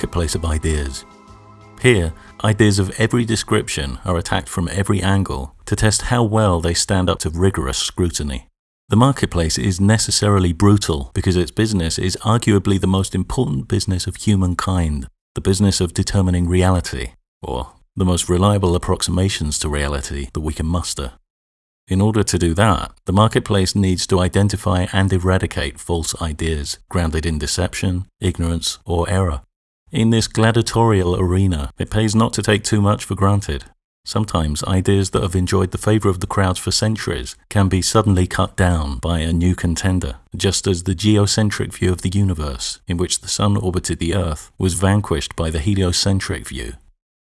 Marketplace of ideas. Here, ideas of every description are attacked from every angle to test how well they stand up to rigorous scrutiny. The marketplace is necessarily brutal because its business is arguably the most important business of humankind, the business of determining reality, or the most reliable approximations to reality that we can muster. In order to do that, the marketplace needs to identify and eradicate false ideas grounded in deception, ignorance, or error. In this gladiatorial arena, it pays not to take too much for granted. Sometimes ideas that have enjoyed the favor of the crowds for centuries can be suddenly cut down by a new contender, just as the geocentric view of the universe, in which the sun orbited the earth, was vanquished by the heliocentric view.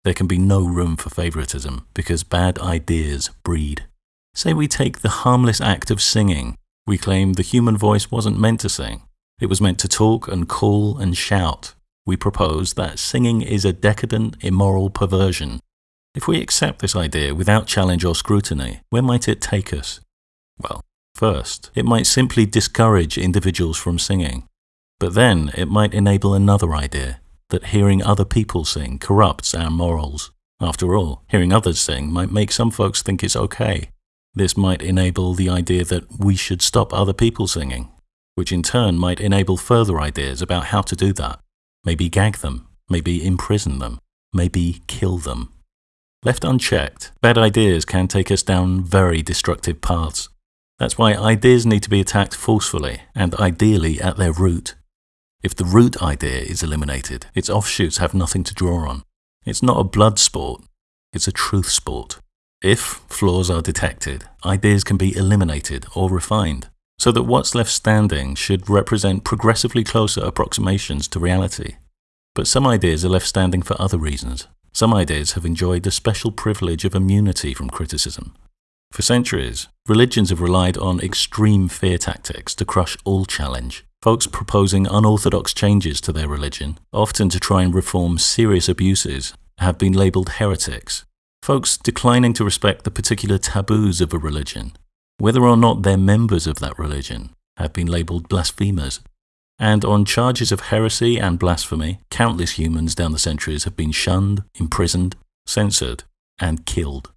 There can be no room for favoritism because bad ideas breed. Say we take the harmless act of singing. We claim the human voice wasn't meant to sing. It was meant to talk and call and shout. We propose that singing is a decadent, immoral perversion. If we accept this idea without challenge or scrutiny, where might it take us? Well, first, it might simply discourage individuals from singing. But then it might enable another idea, that hearing other people sing corrupts our morals. After all, hearing others sing might make some folks think it's okay. This might enable the idea that we should stop other people singing, which in turn might enable further ideas about how to do that. Maybe gag them, maybe imprison them, maybe kill them. Left unchecked, bad ideas can take us down very destructive paths. That's why ideas need to be attacked forcefully and ideally at their root. If the root idea is eliminated, its offshoots have nothing to draw on. It's not a blood sport, it's a truth sport. If flaws are detected, ideas can be eliminated or refined, so that what's left standing should represent progressively closer approximations to reality. But some ideas are left standing for other reasons. Some ideas have enjoyed the special privilege of immunity from criticism. For centuries, religions have relied on extreme fear tactics to crush all challenge. Folks proposing unorthodox changes to their religion, often to try and reform serious abuses, have been labeled heretics folks declining to respect the particular taboos of a religion, whether or not they're members of that religion, have been labeled blasphemers. And on charges of heresy and blasphemy, countless humans down the centuries have been shunned, imprisoned, censored, and killed.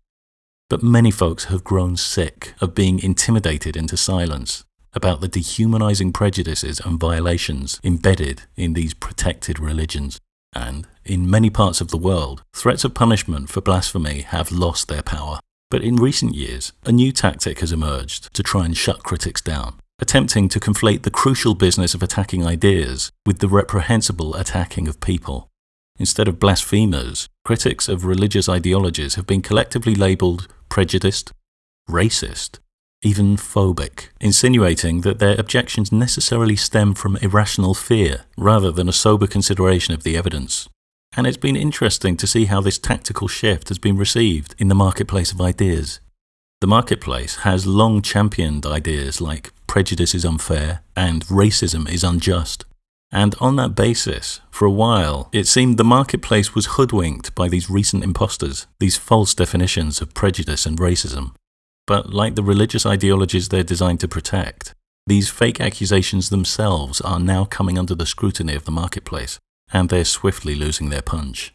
But many folks have grown sick of being intimidated into silence about the dehumanizing prejudices and violations embedded in these protected religions. And in many parts of the world, threats of punishment for blasphemy have lost their power. But in recent years, a new tactic has emerged to try and shut critics down, attempting to conflate the crucial business of attacking ideas with the reprehensible attacking of people. Instead of blasphemers, critics of religious ideologies have been collectively labelled prejudiced, racist, even phobic, insinuating that their objections necessarily stem from irrational fear rather than a sober consideration of the evidence and it's been interesting to see how this tactical shift has been received in the marketplace of ideas. The marketplace has long championed ideas like prejudice is unfair and racism is unjust. And on that basis, for a while, it seemed the marketplace was hoodwinked by these recent imposters, these false definitions of prejudice and racism. But like the religious ideologies they're designed to protect, these fake accusations themselves are now coming under the scrutiny of the marketplace and they're swiftly losing their punch.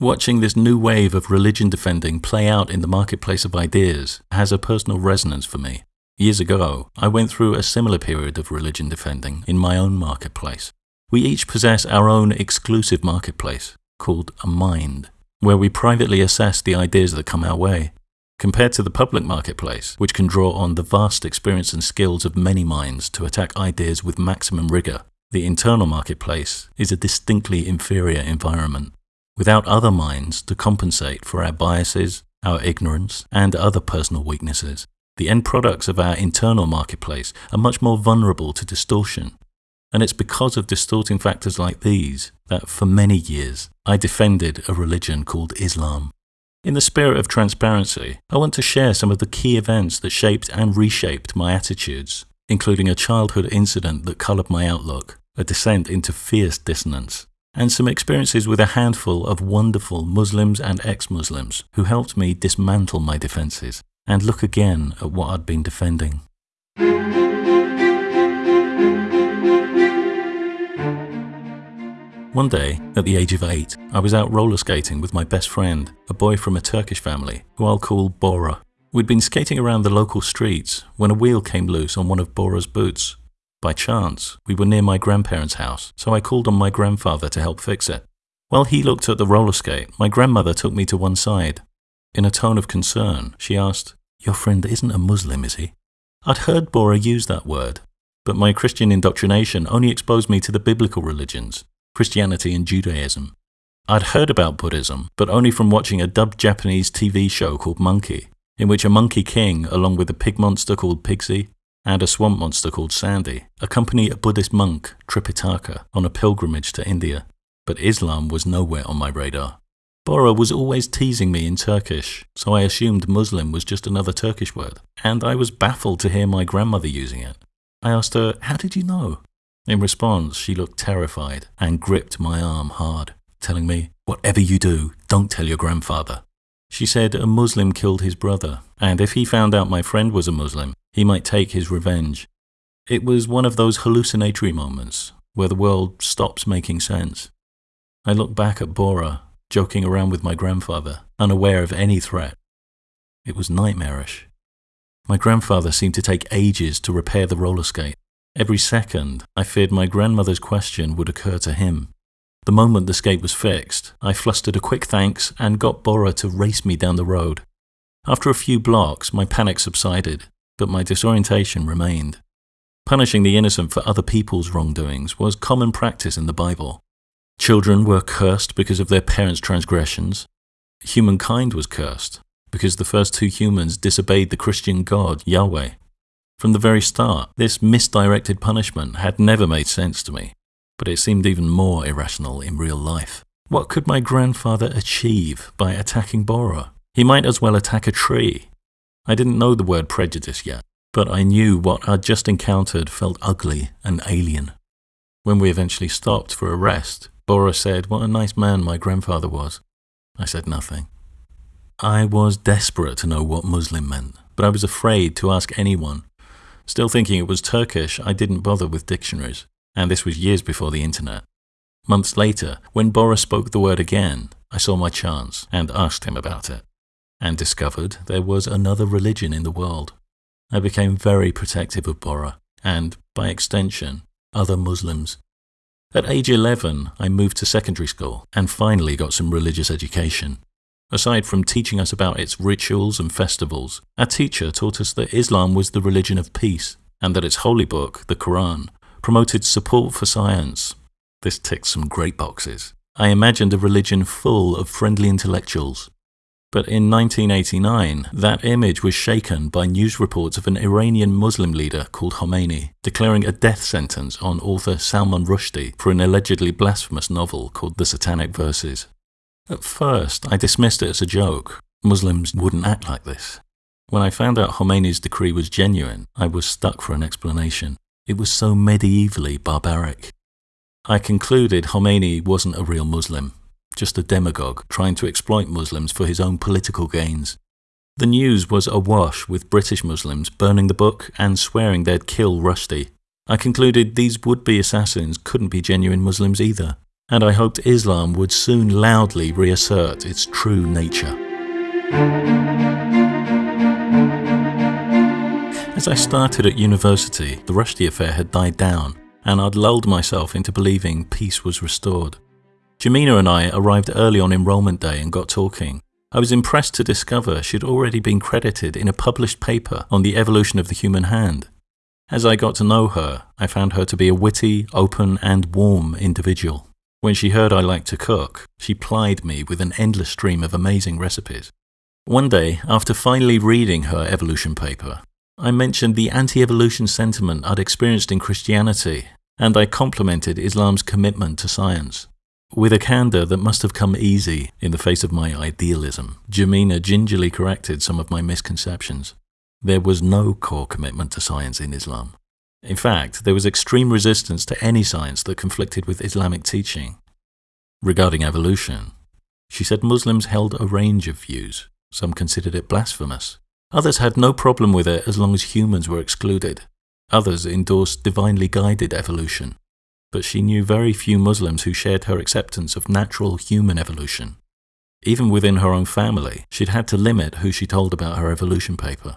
Watching this new wave of religion defending play out in the marketplace of ideas has a personal resonance for me. Years ago, I went through a similar period of religion defending in my own marketplace. We each possess our own exclusive marketplace, called a mind, where we privately assess the ideas that come our way. Compared to the public marketplace, which can draw on the vast experience and skills of many minds to attack ideas with maximum rigor, the internal marketplace is a distinctly inferior environment, without other minds to compensate for our biases, our ignorance, and other personal weaknesses. The end products of our internal marketplace are much more vulnerable to distortion. And it's because of distorting factors like these that for many years I defended a religion called Islam. In the spirit of transparency, I want to share some of the key events that shaped and reshaped my attitudes, including a childhood incident that colored my outlook, a descent into fierce dissonance, and some experiences with a handful of wonderful Muslims and ex Muslims who helped me dismantle my defenses and look again at what I'd been defending. One day, at the age of eight, I was out roller skating with my best friend, a boy from a Turkish family, who I'll call Bora. We'd been skating around the local streets when a wheel came loose on one of Bora's boots. By chance, we were near my grandparents' house, so I called on my grandfather to help fix it. While he looked at the roller skate, my grandmother took me to one side. In a tone of concern, she asked, Your friend isn't a Muslim, is he? I'd heard Bora use that word, but my Christian indoctrination only exposed me to the biblical religions, Christianity and Judaism. I'd heard about Buddhism, but only from watching a dubbed Japanese TV show called Monkey, in which a monkey king, along with a pig monster called Pigsy and a swamp monster called Sandy, accompany a Buddhist monk, Tripitaka, on a pilgrimage to India but Islam was nowhere on my radar. Bora was always teasing me in Turkish, so I assumed Muslim was just another Turkish word, and I was baffled to hear my grandmother using it. I asked her, How did you know? In response, she looked terrified and gripped my arm hard, telling me, Whatever you do, don't tell your grandfather. She said a Muslim killed his brother, and if he found out my friend was a Muslim, he might take his revenge. It was one of those hallucinatory moments where the world stops making sense. I looked back at Bora, joking around with my grandfather, unaware of any threat. It was nightmarish. My grandfather seemed to take ages to repair the roller skate. Every second, I feared my grandmother's question would occur to him. The moment the skate was fixed, I flustered a quick thanks and got Bora to race me down the road. After a few blocks, my panic subsided, but my disorientation remained. Punishing the innocent for other people's wrongdoings was common practice in the Bible. Children were cursed because of their parents' transgressions. Humankind was cursed because the first two humans disobeyed the Christian God, Yahweh. From the very start, this misdirected punishment had never made sense to me, but it seemed even more irrational in real life. What could my grandfather achieve by attacking Bora? He might as well attack a tree. I didn't know the word prejudice yet, but I knew what I'd just encountered felt ugly and alien. When we eventually stopped for a rest, Bora said, What a nice man my grandfather was. I said nothing. I was desperate to know what Muslim meant, but I was afraid to ask anyone. Still thinking it was Turkish, I didn't bother with dictionaries, and this was years before the internet. Months later, when Bora spoke the word again, I saw my chance and asked him about it, and discovered there was another religion in the world. I became very protective of Bora, and, by extension, other Muslims. At age 11, I moved to secondary school and finally got some religious education. Aside from teaching us about its rituals and festivals, our teacher taught us that Islam was the religion of peace and that its holy book, the Quran, promoted support for science. This ticked some great boxes. I imagined a religion full of friendly intellectuals, but in 1989, that image was shaken by news reports of an Iranian Muslim leader called Khomeini declaring a death sentence on author Salman Rushdie for an allegedly blasphemous novel called The Satanic Verses. At first, I dismissed it as a joke. Muslims wouldn't act like this. When I found out Khomeini's decree was genuine, I was stuck for an explanation. It was so medievally barbaric. I concluded Khomeini wasn't a real Muslim, just a demagogue trying to exploit Muslims for his own political gains. The news was awash with British Muslims burning the book and swearing they'd kill Rushdie. I concluded these would be assassins couldn't be genuine Muslims either, and I hoped Islam would soon loudly reassert its true nature. As I started at university, the Rushdie affair had died down, and I'd lulled myself into believing peace was restored. Jamina and I arrived early on enrollment day and got talking. I was impressed to discover she'd already been credited in a published paper on the evolution of the human hand. As I got to know her, I found her to be a witty, open, and warm individual. When she heard I liked to cook, she plied me with an endless stream of amazing recipes. One day, after finally reading her evolution paper, I mentioned the anti evolution sentiment I'd experienced in Christianity, and I complimented Islam's commitment to science. With a candour that must have come easy in the face of my idealism, Jamina gingerly corrected some of my misconceptions. There was no core commitment to science in Islam. In fact, there was extreme resistance to any science that conflicted with Islamic teaching. Regarding evolution, she said Muslims held a range of views. Some considered it blasphemous. Others had no problem with it as long as humans were excluded. Others endorsed divinely guided evolution. But she knew very few Muslims who shared her acceptance of natural human evolution. Even within her own family, she'd had to limit who she told about her evolution paper.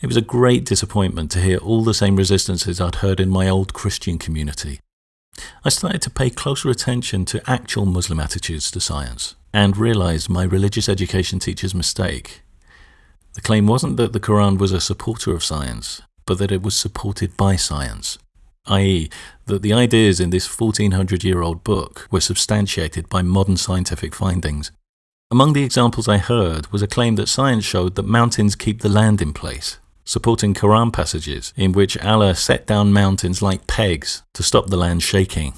It was a great disappointment to hear all the same resistances I'd heard in my old Christian community. I started to pay closer attention to actual Muslim attitudes to science and realized my religious education teacher's mistake. The claim wasn't that the Quran was a supporter of science, but that it was supported by science, i.e., that the ideas in this 1400 year old book were substantiated by modern scientific findings. Among the examples I heard was a claim that science showed that mountains keep the land in place, supporting Quran passages in which Allah set down mountains like pegs to stop the land shaking.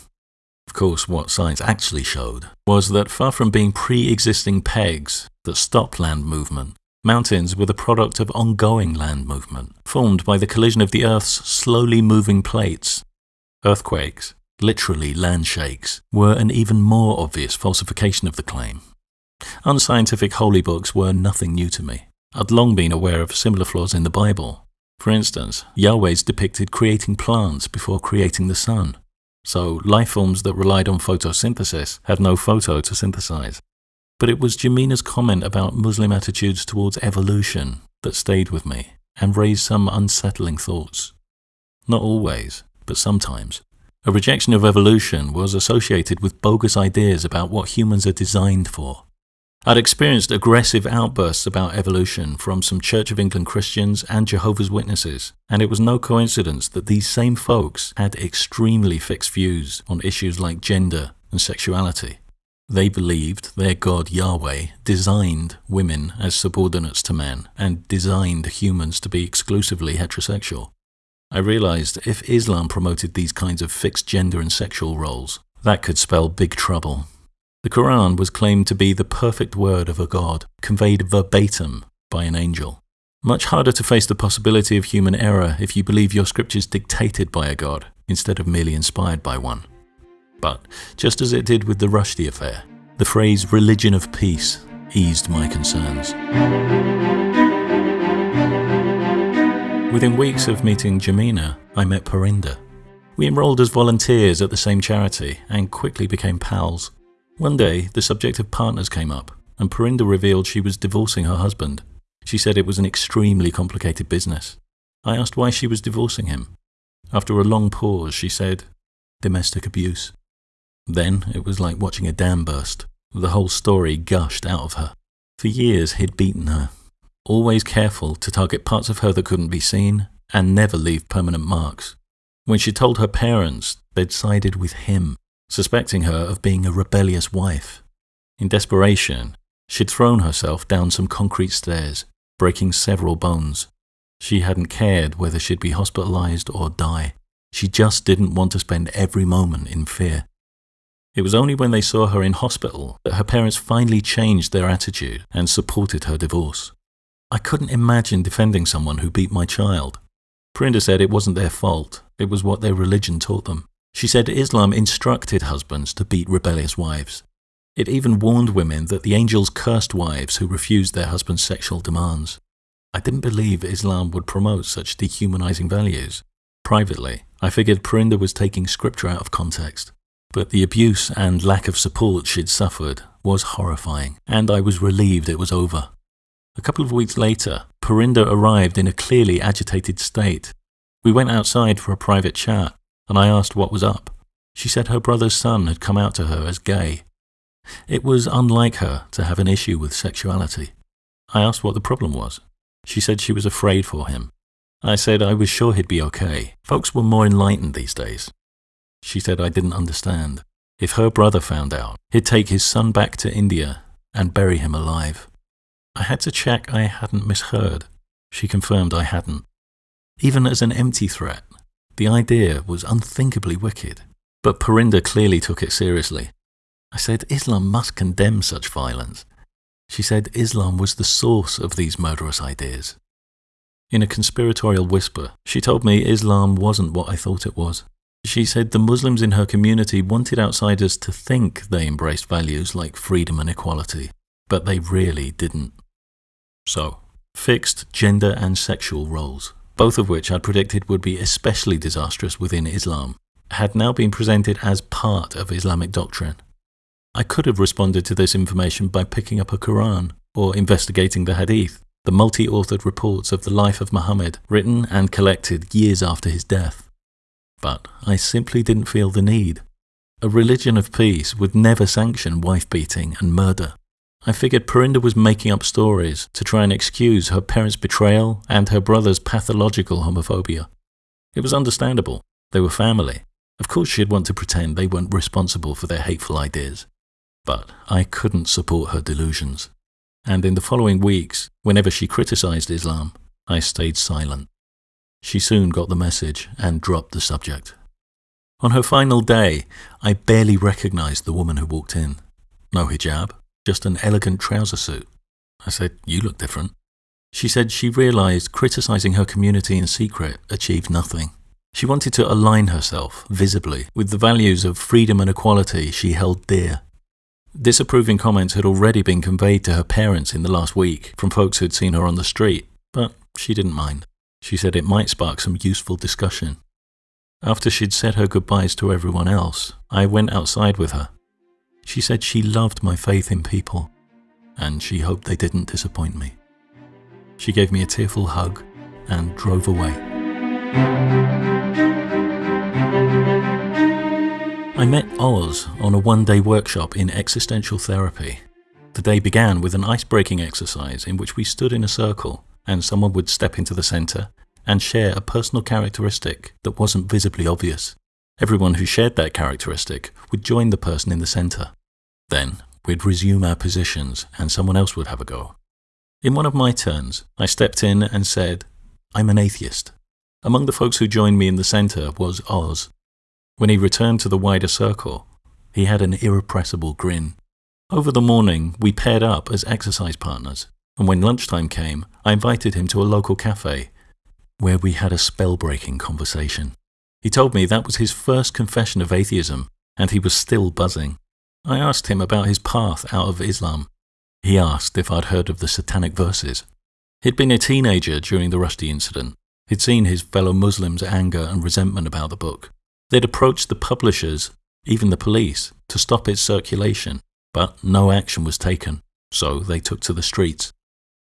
Of course, what science actually showed was that far from being pre existing pegs that stopped land movement, mountains were the product of ongoing land movement, formed by the collision of the Earth's slowly moving plates. Earthquakes, literally land shakes, were an even more obvious falsification of the claim. Unscientific holy books were nothing new to me. I'd long been aware of similar flaws in the Bible. For instance, Yahweh's depicted creating plants before creating the sun. So life forms that relied on photosynthesis had no photo to synthesize. But it was Jamina's comment about Muslim attitudes towards evolution that stayed with me and raised some unsettling thoughts. Not always, but sometimes. A rejection of evolution was associated with bogus ideas about what humans are designed for. I'd experienced aggressive outbursts about evolution from some Church of England Christians and Jehovah's Witnesses, and it was no coincidence that these same folks had extremely fixed views on issues like gender and sexuality. They believed their God Yahweh designed women as subordinates to men and designed humans to be exclusively heterosexual. I realized if Islam promoted these kinds of fixed gender and sexual roles, that could spell big trouble. The Quran was claimed to be the perfect word of a God, conveyed verbatim by an angel. Much harder to face the possibility of human error if you believe your scriptures dictated by a God instead of merely inspired by one. But just as it did with the Rushdie affair, the phrase religion of peace eased my concerns. Within weeks of meeting Jamina, I met Parinder. We enrolled as volunteers at the same charity and quickly became pals. One day, the subject of partners came up, and Parinder revealed she was divorcing her husband. She said it was an extremely complicated business. I asked why she was divorcing him. After a long pause, she said, domestic abuse. Then it was like watching a dam burst. The whole story gushed out of her. For years he'd beaten her, always careful to target parts of her that couldn't be seen and never leave permanent marks. When she told her parents, they'd sided with him, suspecting her of being a rebellious wife. In desperation, she'd thrown herself down some concrete stairs, breaking several bones. She hadn't cared whether she'd be hospitalized or die. She just didn't want to spend every moment in fear. It was only when they saw her in hospital that her parents finally changed their attitude and supported her divorce. I couldn't imagine defending someone who beat my child. Parinder said it wasn't their fault, it was what their religion taught them. She said Islam instructed husbands to beat rebellious wives. It even warned women that the angels cursed wives who refused their husband's sexual demands. I didn't believe Islam would promote such dehumanizing values. Privately, I figured Parinder was taking scripture out of context. But the abuse and lack of support she'd suffered was horrifying, and I was relieved it was over. A couple of weeks later, Parinder arrived in a clearly agitated state. We went outside for a private chat, and I asked what was up. She said her brother's son had come out to her as gay. It was unlike her to have an issue with sexuality. I asked what the problem was. She said she was afraid for him. I said I was sure he'd be okay. Folks were more enlightened these days. She said I didn't understand. If her brother found out, he'd take his son back to India and bury him alive. I had to check I hadn't misheard. She confirmed I hadn't. Even as an empty threat, the idea was unthinkably wicked. But Parinder clearly took it seriously. I said Islam must condemn such violence. She said Islam was the source of these murderous ideas. In a conspiratorial whisper, she told me Islam wasn't what I thought it was. She said the Muslims in her community wanted outsiders to think they embraced values like freedom and equality, but they really didn't. So, fixed gender and sexual roles, both of which I'd predicted would be especially disastrous within Islam, had now been presented as part of Islamic doctrine. I could have responded to this information by picking up a Quran or investigating the Hadith, the multi authored reports of the life of Muhammad, written and collected years after his death. But I simply didn't feel the need. A religion of peace would never sanction wife beating and murder. I figured Parinder was making up stories to try and excuse her parents' betrayal and her brother's pathological homophobia. It was understandable. They were family. Of course, she'd want to pretend they weren't responsible for their hateful ideas. But I couldn't support her delusions. And in the following weeks, whenever she criticized Islam, I stayed silent. She soon got the message and dropped the subject. On her final day, I barely recognized the woman who walked in. No hijab, just an elegant trouser suit. I said, You look different. She said she realized criticizing her community in secret achieved nothing. She wanted to align herself, visibly, with the values of freedom and equality she held dear. Disapproving comments had already been conveyed to her parents in the last week from folks who'd seen her on the street, but she didn't mind. She said it might spark some useful discussion. After she'd said her goodbyes to everyone else, I went outside with her. She said she loved my faith in people, and she hoped they didn't disappoint me. She gave me a tearful hug and drove away. I met Oz on a one day workshop in existential therapy. The day began with an ice breaking exercise in which we stood in a circle and someone would step into the centre and share a personal characteristic that wasn't visibly obvious. Everyone who shared that characteristic would join the person in the centre. Then we'd resume our positions and someone else would have a go. In one of my turns, I stepped in and said, I'm an atheist. Among the folks who joined me in the centre was Oz. When he returned to the wider circle, he had an irrepressible grin. Over the morning, we paired up as exercise partners, and when lunchtime came, I invited him to a local cafe where we had a spell-breaking conversation. He told me that was his first confession of atheism, and he was still buzzing. I asked him about his path out of Islam. He asked if I'd heard of the satanic verses. He'd been a teenager during the Rushdie incident. He'd seen his fellow Muslims' anger and resentment about the book. They'd approached the publishers, even the police, to stop its circulation, but no action was taken, so they took to the streets.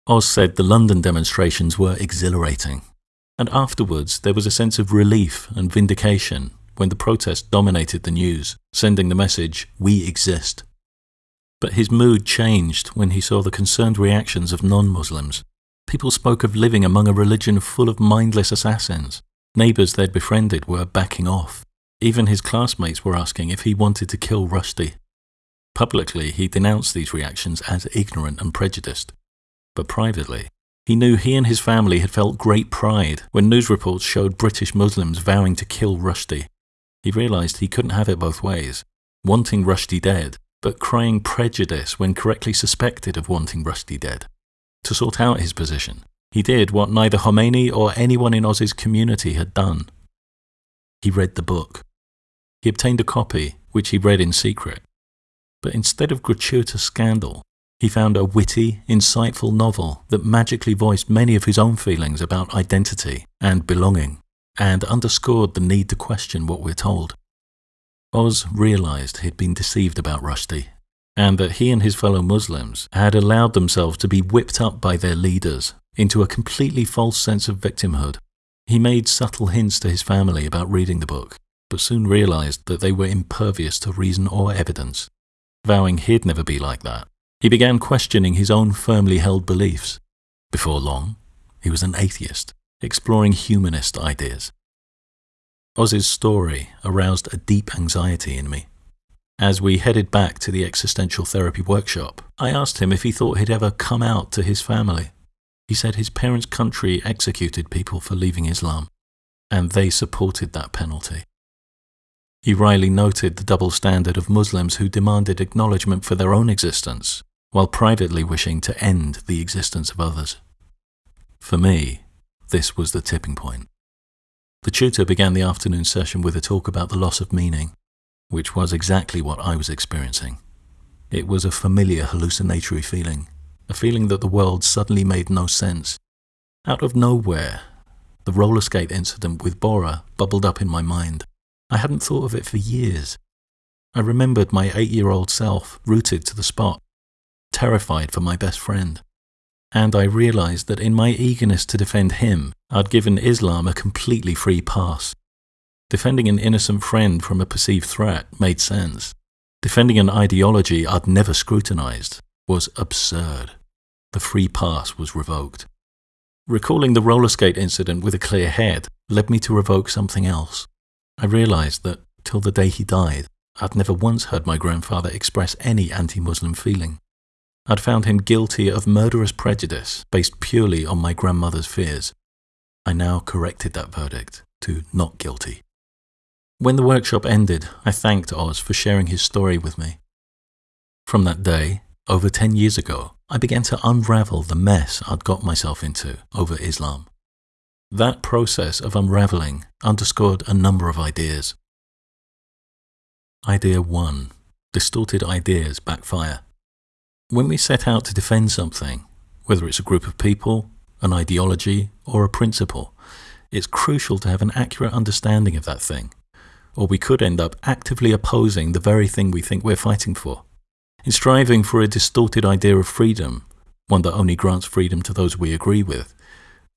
Oz said the London demonstrations were exhilarating, and afterwards, there was a sense of relief and vindication when the protest dominated the news, sending the message, We exist. But his mood changed when he saw the concerned reactions of non Muslims. People spoke of living among a religion full of mindless assassins. Neighbours they'd befriended were backing off. Even his classmates were asking if he wanted to kill Rushdie. Publicly, he denounced these reactions as ignorant and prejudiced. But privately, he knew he and his family had felt great pride when news reports showed British Muslims vowing to kill Rushdie. He realised he couldn't have it both ways, wanting Rushdie dead, but crying prejudice when correctly suspected of wanting Rushdie dead. To sort out his position, he did what neither Khomeini or anyone in Oz's community had done. He read the book. He obtained a copy, which he read in secret. But instead of gratuitous scandal, he found a witty, insightful novel that magically voiced many of his own feelings about identity and belonging, and underscored the need to question what we're told. Oz realized he'd been deceived about Rushdie, and that he and his fellow Muslims had allowed themselves to be whipped up by their leaders into a completely false sense of victimhood. He made subtle hints to his family about reading the book, but soon realized that they were impervious to reason or evidence, vowing he'd never be like that he began questioning his own firmly held beliefs. Before long, he was an atheist, exploring humanist ideas. Oz's story aroused a deep anxiety in me. As we headed back to the existential therapy workshop, I asked him if he thought he'd ever come out to his family. He said his parents' country executed people for leaving Islam, and they supported that penalty. He wryly noted the double standard of Muslims who demanded acknowledgement for their own existence while privately wishing to end the existence of others. For me, this was the tipping point. The tutor began the afternoon session with a talk about the loss of meaning, which was exactly what I was experiencing. It was a familiar hallucinatory feeling, a feeling that the world suddenly made no sense. Out of nowhere, the roller skate incident with Bora bubbled up in my mind. I hadn't thought of it for years. I remembered my eight year old self rooted to the spot, terrified for my best friend. And I realized that in my eagerness to defend him, I'd given Islam a completely free pass. Defending an innocent friend from a perceived threat made sense. Defending an ideology I'd never scrutinized was absurd. The free pass was revoked. Recalling the roller skate incident with a clear head led me to revoke something else. I realized that, till the day he died, I'd never once heard my grandfather express any anti Muslim feeling. I'd found him guilty of murderous prejudice based purely on my grandmother's fears. I now corrected that verdict to not guilty. When the workshop ended, I thanked Oz for sharing his story with me. From that day, over 10 years ago, I began to unravel the mess I'd got myself into over Islam. That process of unraveling underscored a number of ideas. Idea 1 Distorted ideas backfire. When we set out to defend something, whether it's a group of people, an ideology, or a principle, it's crucial to have an accurate understanding of that thing, or we could end up actively opposing the very thing we think we're fighting for. In striving for a distorted idea of freedom, one that only grants freedom to those we agree with,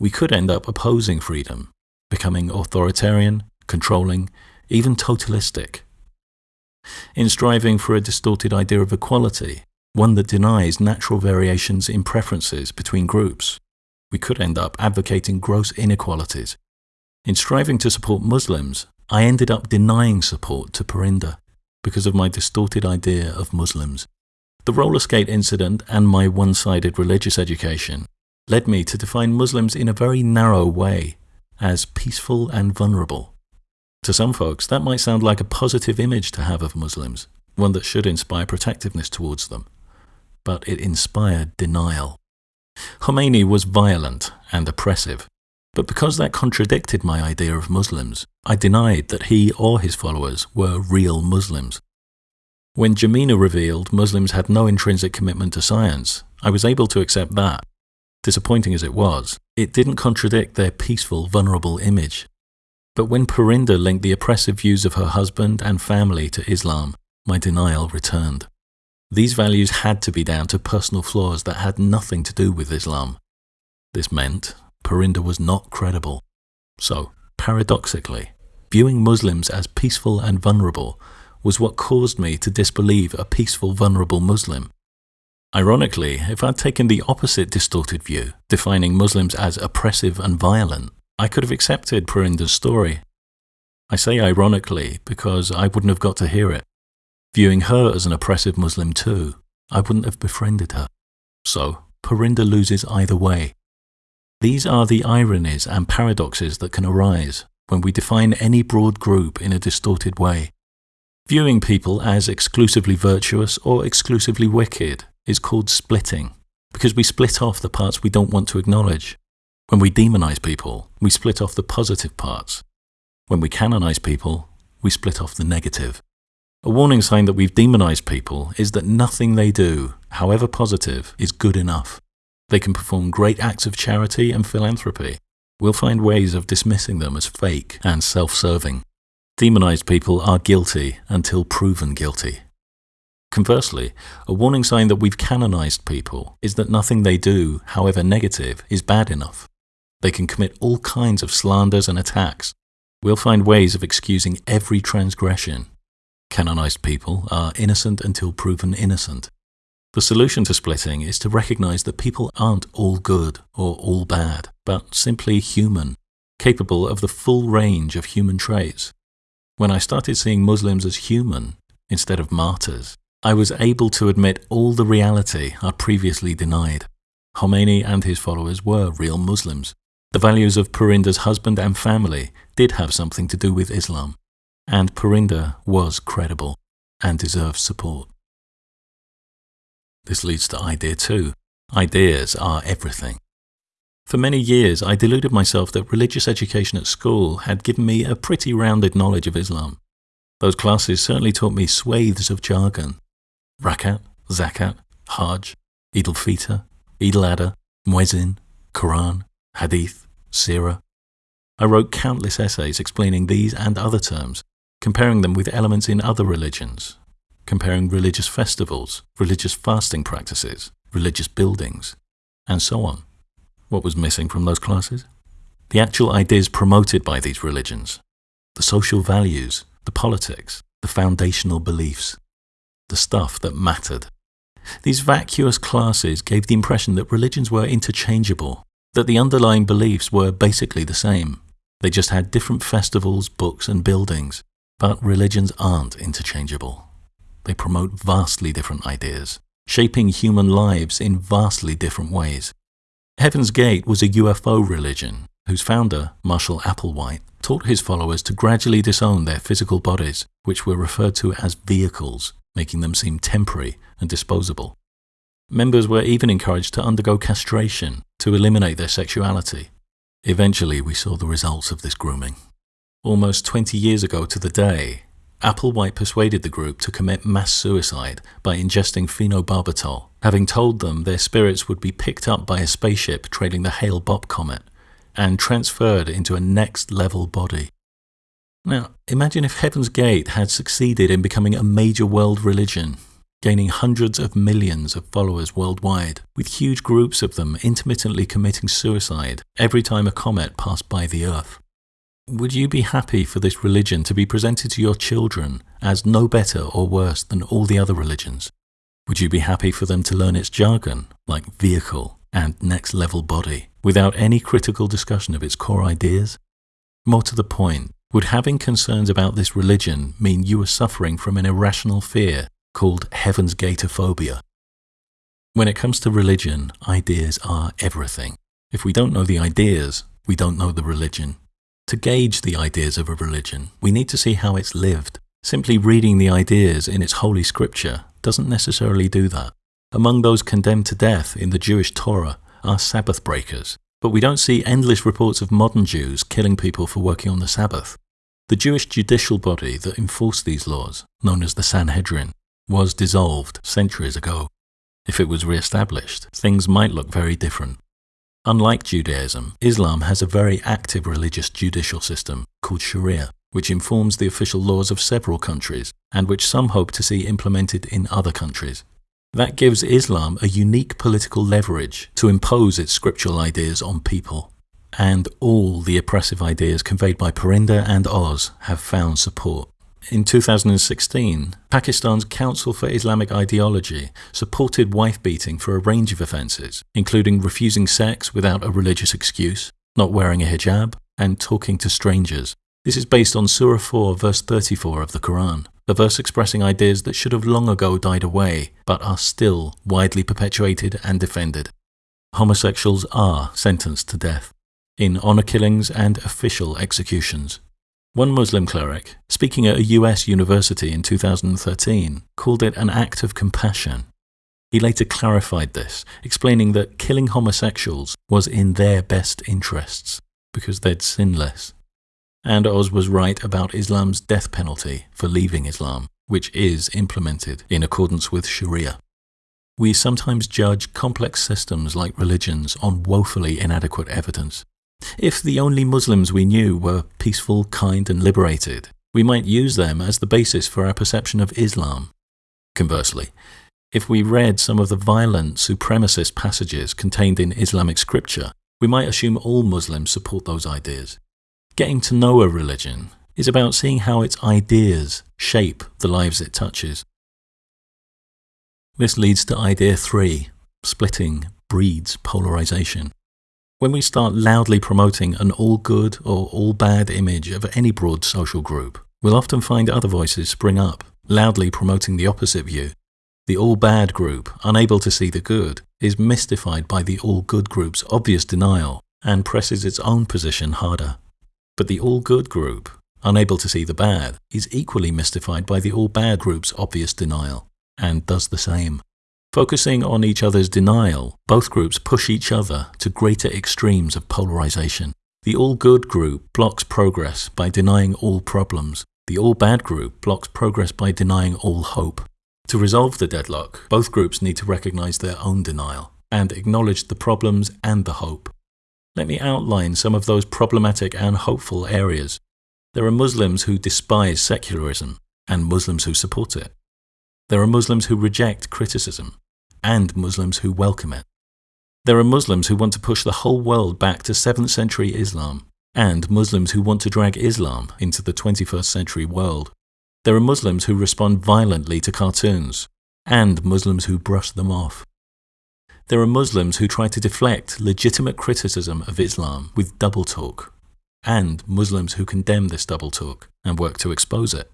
we could end up opposing freedom, becoming authoritarian, controlling, even totalistic. In striving for a distorted idea of equality, one that denies natural variations in preferences between groups, we could end up advocating gross inequalities. In striving to support Muslims, I ended up denying support to Parinder because of my distorted idea of Muslims. The roller skate incident and my one sided religious education led me to define Muslims in a very narrow way as peaceful and vulnerable. To some folks, that might sound like a positive image to have of Muslims, one that should inspire protectiveness towards them. But it inspired denial. Khomeini was violent and oppressive, but because that contradicted my idea of Muslims, I denied that he or his followers were real Muslims. When Jamina revealed Muslims had no intrinsic commitment to science, I was able to accept that. Disappointing as it was, it didn't contradict their peaceful, vulnerable image. But when Parinder linked the oppressive views of her husband and family to Islam, my denial returned. These values had to be down to personal flaws that had nothing to do with Islam. This meant Parinder was not credible. So, paradoxically, viewing Muslims as peaceful and vulnerable was what caused me to disbelieve a peaceful, vulnerable Muslim. Ironically, if I'd taken the opposite distorted view, defining Muslims as oppressive and violent, I could have accepted Parinder's story. I say ironically because I wouldn't have got to hear it. Viewing her as an oppressive Muslim too, I wouldn't have befriended her. So, Parinder loses either way. These are the ironies and paradoxes that can arise when we define any broad group in a distorted way. Viewing people as exclusively virtuous or exclusively wicked is called splitting, because we split off the parts we don't want to acknowledge. When we demonize people, we split off the positive parts. When we canonize people, we split off the negative. A warning sign that we've demonized people is that nothing they do, however positive, is good enough. They can perform great acts of charity and philanthropy. We'll find ways of dismissing them as fake and self serving. Demonized people are guilty until proven guilty. Conversely, a warning sign that we've canonized people is that nothing they do, however negative, is bad enough. They can commit all kinds of slanders and attacks. We'll find ways of excusing every transgression. Canonized people are innocent until proven innocent. The solution to splitting is to recognize that people aren't all good or all bad, but simply human, capable of the full range of human traits. When I started seeing Muslims as human instead of martyrs, I was able to admit all the reality I'd previously denied. Khomeini and his followers were real Muslims. The values of Parinder's husband and family did have something to do with Islam, and Parinder was credible and deserves support. This leads to idea two. Ideas are everything. For many years, I deluded myself that religious education at school had given me a pretty rounded knowledge of Islam. Those classes certainly taught me swathes of jargon. Rakat, Zakat, Hajj, Eid al-Fitr, Eid al-Adha, Muezzin, Quran, Hadith, Sirah. I wrote countless essays explaining these and other terms, comparing them with elements in other religions, comparing religious festivals, religious fasting practices, religious buildings, and so on. What was missing from those classes? The actual ideas promoted by these religions, the social values, the politics, the foundational beliefs, the stuff that mattered. These vacuous classes gave the impression that religions were interchangeable, that the underlying beliefs were basically the same. They just had different festivals, books, and buildings. But religions aren't interchangeable. They promote vastly different ideas, shaping human lives in vastly different ways. Heaven's Gate was a UFO religion whose founder, Marshall Applewhite, taught his followers to gradually disown their physical bodies, which were referred to as vehicles, making them seem temporary and disposable. Members were even encouraged to undergo castration to eliminate their sexuality. Eventually, we saw the results of this grooming. Almost 20 years ago to the day, Applewhite persuaded the group to commit mass suicide by ingesting phenobarbital, having told them their spirits would be picked up by a spaceship trailing the Hale-Bopp comet and transferred into a next level body. Now, imagine if Heaven's Gate had succeeded in becoming a major world religion, gaining hundreds of millions of followers worldwide, with huge groups of them intermittently committing suicide every time a comet passed by the Earth. Would you be happy for this religion to be presented to your children as no better or worse than all the other religions? Would you be happy for them to learn its jargon, like vehicle and next level body, without any critical discussion of its core ideas? More to the point, would having concerns about this religion mean you were suffering from an irrational fear called Heaven's Gateophobia? When it comes to religion, ideas are everything. If we don't know the ideas, we don't know the religion. To gauge the ideas of a religion, we need to see how it's lived. Simply reading the ideas in its holy scripture doesn't necessarily do that. Among those condemned to death in the Jewish Torah are Sabbath breakers, but we don't see endless reports of modern Jews killing people for working on the Sabbath. The Jewish judicial body that enforced these laws, known as the Sanhedrin, was dissolved centuries ago. If it was re-established, things might look very different. Unlike Judaism, Islam has a very active religious judicial system called Sharia, which informs the official laws of several countries and which some hope to see implemented in other countries. That gives Islam a unique political leverage to impose its scriptural ideas on people. And all the oppressive ideas conveyed by Parinder and Oz have found support. In 2016, Pakistan's Council for Islamic Ideology supported wife beating for a range of offences, including refusing sex without a religious excuse, not wearing a hijab, and talking to strangers. This is based on Surah 4, verse 34 of the Quran, a verse expressing ideas that should have long ago died away, but are still widely perpetuated and defended. Homosexuals are sentenced to death in honour killings and official executions. One Muslim cleric, speaking at a US university in 2013, called it an act of compassion. He later clarified this, explaining that killing homosexuals was in their best interests because they'd sin less. And Oz was right about Islam's death penalty for leaving Islam, which is implemented in accordance with Sharia. We sometimes judge complex systems like religions on woefully inadequate evidence. If the only Muslims we knew were peaceful, kind, and liberated, we might use them as the basis for our perception of Islam. Conversely, if we read some of the violent, supremacist passages contained in Islamic scripture, we might assume all Muslims support those ideas. Getting to know a religion is about seeing how its ideas shape the lives it touches. This leads to idea three splitting breeds polarization. When we start loudly promoting an all good or all bad image of any broad social group, we'll often find other voices spring up, loudly promoting the opposite view. The all bad group, unable to see the good, is mystified by the all good group's obvious denial and presses its own position harder. But the all good group, unable to see the bad, is equally mystified by the all bad group's obvious denial and does the same. Focusing on each other's denial, both groups push each other to greater extremes of polarization. The all good group blocks progress by denying all problems. The all bad group blocks progress by denying all hope. To resolve the deadlock, both groups need to recognize their own denial and acknowledge the problems and the hope. Let me outline some of those problematic and hopeful areas. There are Muslims who despise secularism and Muslims who support it. There are Muslims who reject criticism and Muslims who welcome it. There are Muslims who want to push the whole world back to 7th century Islam and Muslims who want to drag Islam into the 21st century world. There are Muslims who respond violently to cartoons and Muslims who brush them off. There are Muslims who try to deflect legitimate criticism of Islam with double talk and Muslims who condemn this double talk and work to expose it.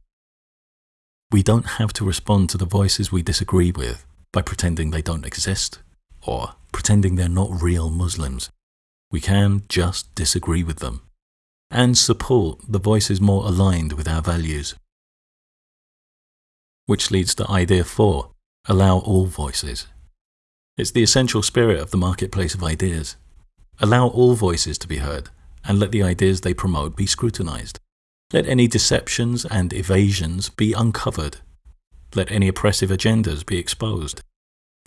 We don't have to respond to the voices we disagree with by pretending they don't exist or pretending they're not real Muslims. We can just disagree with them and support the voices more aligned with our values. Which leads to idea four, allow all voices. It's the essential spirit of the marketplace of ideas. Allow all voices to be heard and let the ideas they promote be scrutinized. Let any deceptions and evasions be uncovered. Let any oppressive agendas be exposed.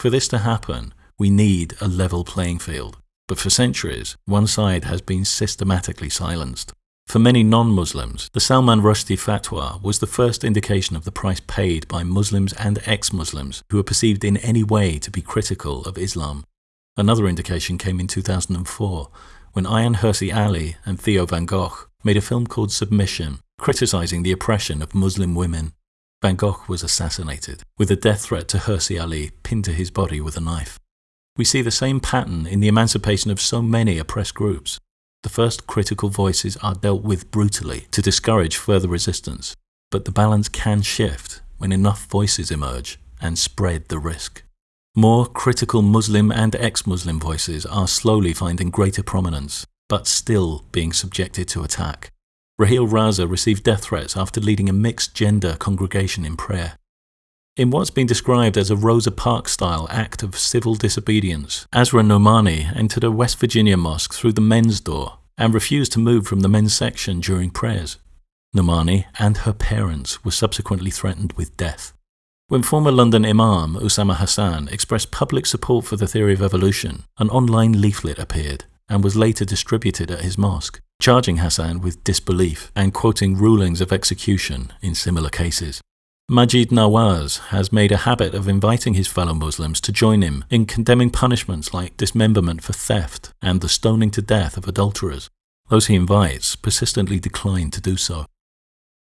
For this to happen, we need a level playing field. But for centuries, one side has been systematically silenced. For many non-Muslims, the Salman Rushdie fatwa was the first indication of the price paid by Muslims and ex-Muslims who are perceived in any way to be critical of Islam. Another indication came in 2004 when Ayaan Hirsi Ali and Theo van Gogh made a film called Submission, criticizing the oppression of Muslim women. Van Gogh was assassinated, with a death threat to Hirsi Ali pinned to his body with a knife. We see the same pattern in the emancipation of so many oppressed groups. The first critical voices are dealt with brutally to discourage further resistance, but the balance can shift when enough voices emerge and spread the risk. More critical Muslim and ex-Muslim voices are slowly finding greater prominence, but still being subjected to attack. Raheel Raza received death threats after leading a mixed-gender congregation in prayer. In what's been described as a Rosa Parks-style act of civil disobedience, Asra Nomani entered a West Virginia mosque through the men's door and refused to move from the men's section during prayers. Nomani and her parents were subsequently threatened with death. When former London Imam Usama Hassan expressed public support for the theory of evolution, an online leaflet appeared and was later distributed at his mosque, charging Hassan with disbelief and quoting rulings of execution in similar cases. Maajid Nawaz has made a habit of inviting his fellow Muslims to join him in condemning punishments like dismemberment for theft and the stoning to death of adulterers. Those he invites persistently decline to do so.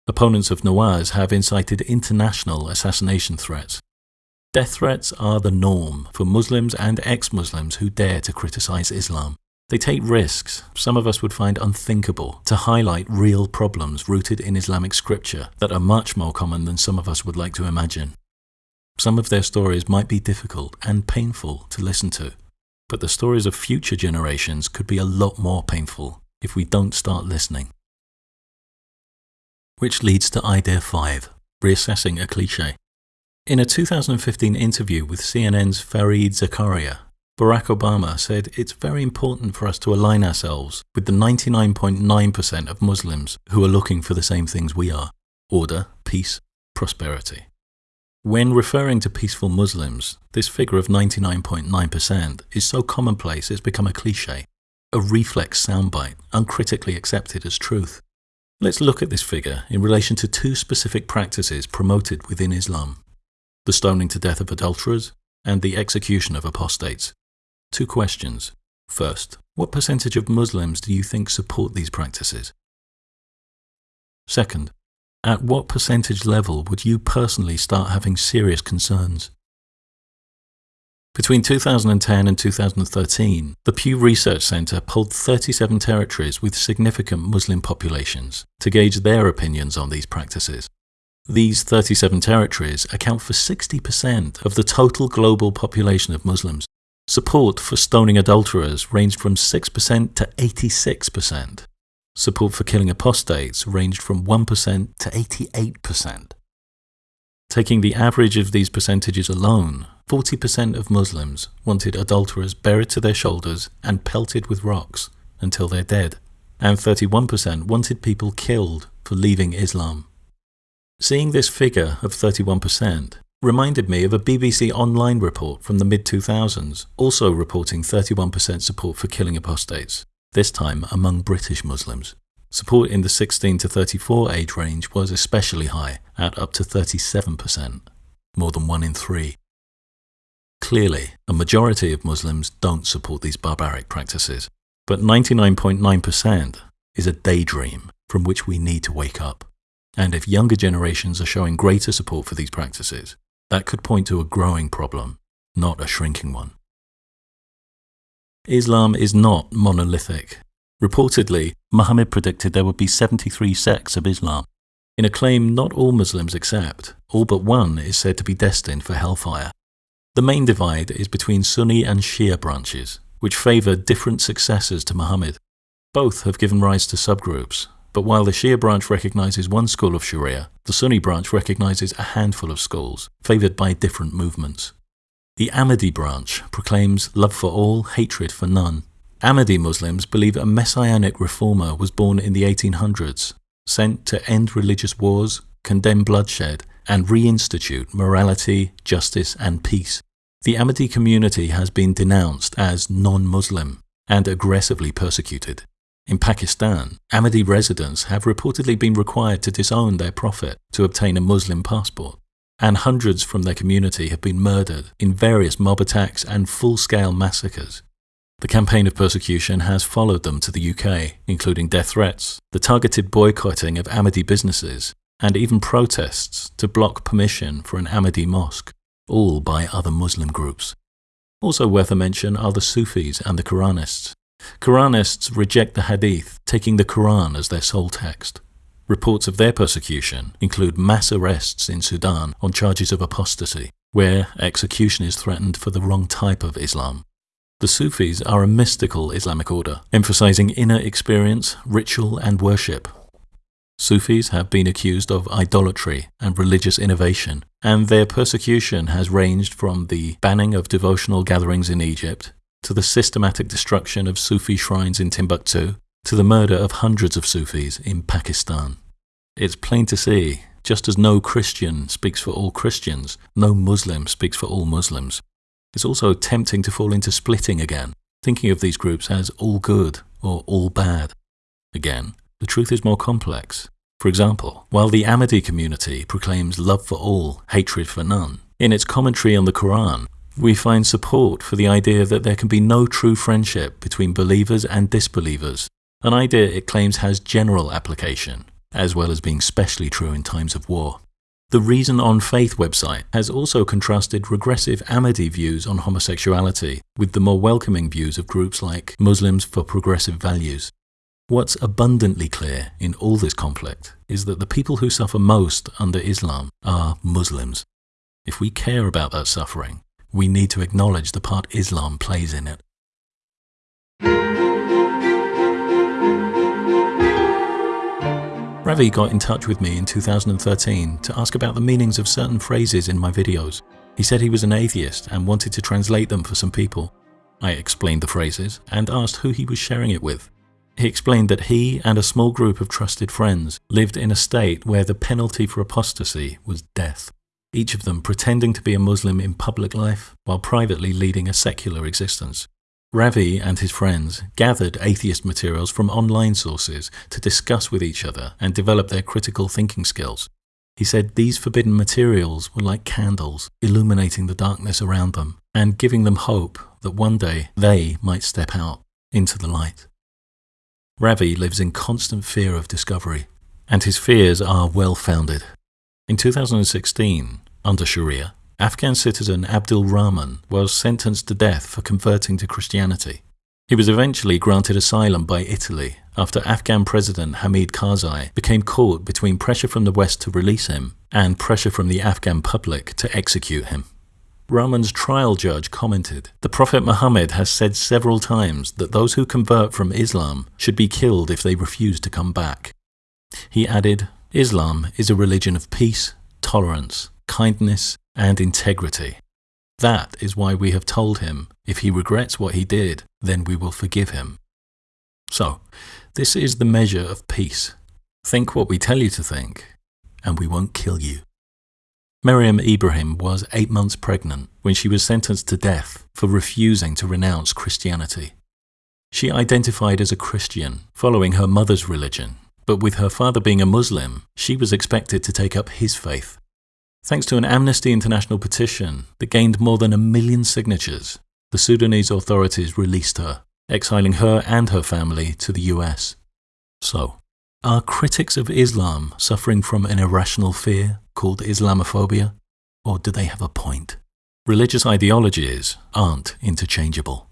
Opponents of Nawaz have incited international assassination threats. Death threats are the norm for Muslims and ex-Muslims who dare to criticize Islam. They take risks some of us would find unthinkable to highlight real problems rooted in Islamic scripture that are much more common than some of us would like to imagine. Some of their stories might be difficult and painful to listen to, but the stories of future generations could be a lot more painful if we don't start listening which leads to idea 5, reassessing a cliche. In a 2015 interview with CNN's Fareed Zakaria, Barack Obama said it's very important for us to align ourselves with the 99.9% of Muslims who are looking for the same things we are order, peace, prosperity. When referring to peaceful Muslims, this figure of 99.9% is so commonplace it's become a cliche, a reflex soundbite uncritically accepted as truth. Let's look at this figure in relation to two specific practices promoted within Islam the stoning to death of adulterers and the execution of apostates. Two questions. First, what percentage of Muslims do you think support these practices? Second, at what percentage level would you personally start having serious concerns? Between 2010 and 2013, the Pew Research Center polled 37 territories with significant Muslim populations to gauge their opinions on these practices. These 37 territories account for 60% of the total global population of Muslims. Support for stoning adulterers ranged from 6% to 86%. Support for killing apostates ranged from 1% to 88%. Taking the average of these percentages alone, 40% of Muslims wanted adulterers buried to their shoulders and pelted with rocks until they're dead, and 31% wanted people killed for leaving Islam. Seeing this figure of 31% reminded me of a BBC Online report from the mid-2000s, also reporting 31% support for killing apostates, this time among British Muslims. support in the 16 to 34 age range was especially high, at up to 37%, more than one in three. Clearly, a majority of Muslims don't support these barbaric practices, but 99.9% is a daydream from which we need to wake up. And if younger generations are showing greater support for these practices, that could point to a growing problem, not a shrinking one. Islam is not monolithic. Reportedly, Muhammad predicted there would be 73 sects of Islam. In a claim not all Muslims accept, all but one is said to be destined for hellfire. The main divide is between Sunni and Shia branches, which favour different successors to Muhammad. Both have given rise to subgroups, but while the Shia branch recognizes one school of Sharia, the Sunni branch recognizes a handful of schools, favored by different movements. The Ahmadi branch proclaims love for all, hatred for none. Ahmadi Muslims believe a messianic reformer was born in the 1800s, sent to end religious wars, condemn bloodshed, and reinstitute morality, justice, and peace. The Ahmadi community has been denounced as non Muslim and aggressively persecuted. In Pakistan, Ahmadi residents have reportedly been required to disown their prophet to obtain a Muslim passport, and hundreds from their community have been murdered in various mob attacks and full-scale massacres. The campaign of persecution has followed them to the UK, including death threats, the targeted boycotting of Ahmadi businesses, and even protests to block permission for an Ahmadi mosque, all by other Muslim groups. Also worth a mention are the Sufis and the Quranists, Quranists reject the Hadith, taking the Quran as their sole text. Reports of their persecution include mass arrests in Sudan on charges of apostasy, where execution is threatened for the wrong type of Islam. The Sufis are a mystical Islamic order, emphasizing inner experience, ritual, and worship. Sufis have been accused of idolatry and religious innovation, and their persecution has ranged from the banning of devotional gatherings in Egypt to the systematic destruction of Sufi shrines in Timbuktu, to the murder of hundreds of Sufis in Pakistan. It's plain to see, just as no Christian speaks for all Christians, no Muslim speaks for all Muslims. It's also tempting to fall into splitting again, thinking of these groups as all good or all bad. Again, the truth is more complex. For example, while the Ahmadi community proclaims love for all, hatred for none, in its commentary on the Quran, we find support for the idea that there can be no true friendship between believers and disbelievers, an idea it claims has general application, as well as being specially true in times of war. The Reason on Faith website has also contrasted regressive Ahmadi views on homosexuality with the more welcoming views of groups like Muslims for Progressive Values. What's abundantly clear in all this conflict is that the people who suffer most under Islam are Muslims. If we care about that suffering, we need to acknowledge the part Islam plays in it. Ravi got in touch with me in 2013 to ask about the meanings of certain phrases in my videos. He said he was an atheist and wanted to translate them for some people. I explained the phrases and asked who he was sharing it with. He explained that he and a small group of trusted friends lived in a state where the penalty for apostasy was death each of them pretending to be a Muslim in public life while privately leading a secular existence. Ravi and his friends gathered atheist materials from online sources to discuss with each other and develop their critical thinking skills. He said these forbidden materials were like candles, illuminating the darkness around them and giving them hope that one day they might step out into the light. Ravi lives in constant fear of discovery, and his fears are well founded. In 2016, under Sharia, Afghan citizen Abdul Rahman was sentenced to death for converting to Christianity. He was eventually granted asylum by Italy after Afghan President Hamid Karzai became caught between pressure from the West to release him and pressure from the Afghan public to execute him. Rahman's trial judge commented, The Prophet Muhammad has said several times that those who convert from Islam should be killed if they refuse to come back. He added, Islam is a religion of peace, tolerance, kindness, and integrity. That is why we have told him if he regrets what he did, then we will forgive him. So, this is the measure of peace. Think what we tell you to think, and we won't kill you. Meriam Ibrahim was eight months pregnant when she was sentenced to death for refusing to renounce Christianity. She identified as a Christian, following her mother's religion, but with her father being a Muslim, she was expected to take up his faith. Thanks to an Amnesty International petition that gained more than a million signatures, the Sudanese authorities released her, exiling her and her family to the US. So, are critics of Islam suffering from an irrational fear called Islamophobia? Or do they have a point? Religious ideologies aren't interchangeable.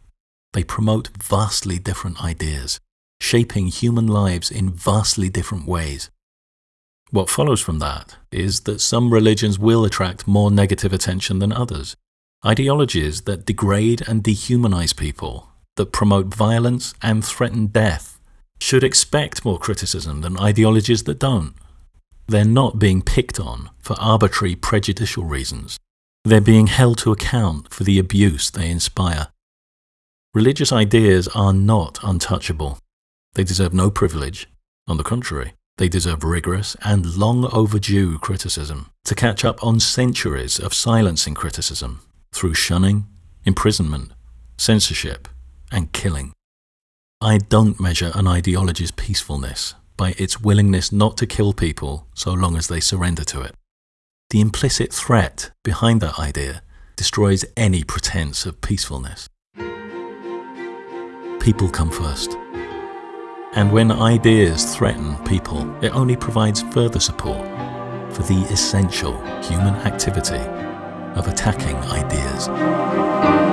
They promote vastly different ideas, shaping human lives in vastly different ways. What follows from that is that some religions will attract more negative attention than others. Ideologies that degrade and dehumanize people, that promote violence and threaten death, should expect more criticism than ideologies that don't. They're not being picked on for arbitrary prejudicial reasons. They're being held to account for the abuse they inspire. Religious ideas are not untouchable. They deserve no privilege. On the contrary, they deserve rigorous and long overdue criticism to catch up on centuries of silencing criticism through shunning, imprisonment, censorship, and killing. I don't measure an ideology's peacefulness by its willingness not to kill people so long as they surrender to it. The implicit threat behind that idea destroys any pretense of peacefulness. People come first. And when ideas threaten people, it only provides further support for the essential human activity of attacking ideas.